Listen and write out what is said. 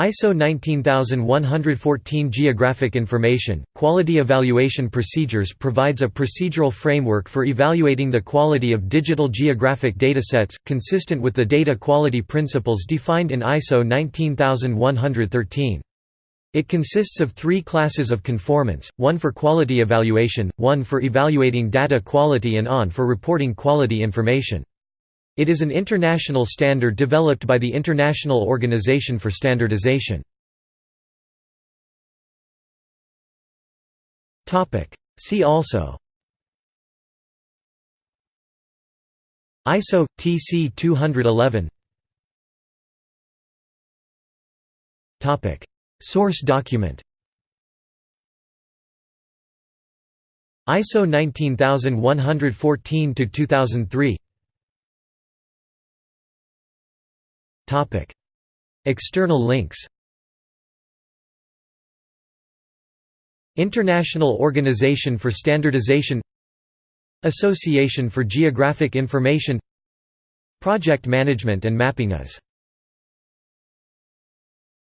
ISO 19114 Geographic Information, Quality Evaluation Procedures provides a procedural framework for evaluating the quality of digital geographic datasets, consistent with the data quality principles defined in ISO 19113. It consists of three classes of conformance, one for quality evaluation, one for evaluating data quality and on for reporting quality information. It is an international standard developed by the International Organization for Standardization. See also. ISO TC 211 Topic. Source document. ISO 19114 to 2003 External links International Organization for Standardization Association for Geographic Information Project Management and Mapping AS